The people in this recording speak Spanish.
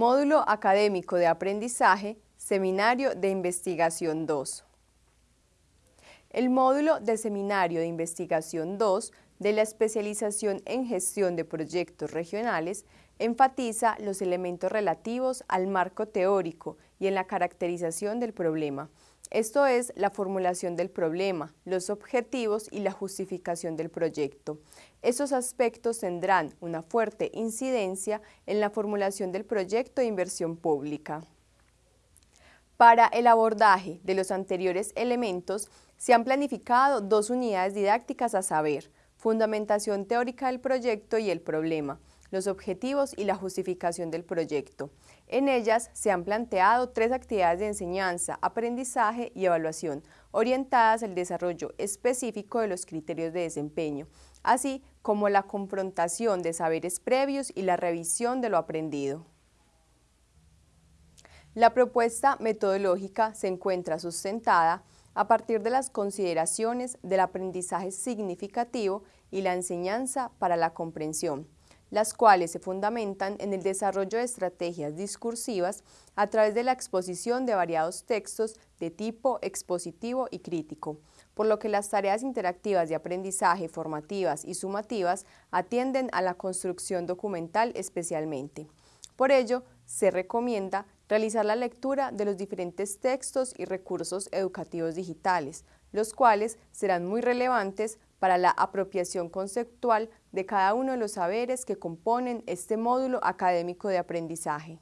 Módulo Académico de Aprendizaje, Seminario de Investigación 2. El módulo de Seminario de Investigación 2 de la especialización en gestión de proyectos regionales enfatiza los elementos relativos al marco teórico y en la caracterización del problema, esto es la formulación del problema, los objetivos y la justificación del proyecto. Esos aspectos tendrán una fuerte incidencia en la formulación del proyecto de inversión pública. Para el abordaje de los anteriores elementos, se han planificado dos unidades didácticas a saber, fundamentación teórica del proyecto y el problema, los objetivos y la justificación del proyecto. En ellas se han planteado tres actividades de enseñanza, aprendizaje y evaluación, orientadas al desarrollo específico de los criterios de desempeño, así como la confrontación de saberes previos y la revisión de lo aprendido. La propuesta metodológica se encuentra sustentada a partir de las consideraciones del aprendizaje significativo y la enseñanza para la comprensión, las cuales se fundamentan en el desarrollo de estrategias discursivas a través de la exposición de variados textos de tipo expositivo y crítico, por lo que las tareas interactivas de aprendizaje formativas y sumativas atienden a la construcción documental especialmente. Por ello, se recomienda realizar la lectura de los diferentes textos y recursos educativos digitales, los cuales serán muy relevantes para la apropiación conceptual de cada uno de los saberes que componen este módulo académico de aprendizaje.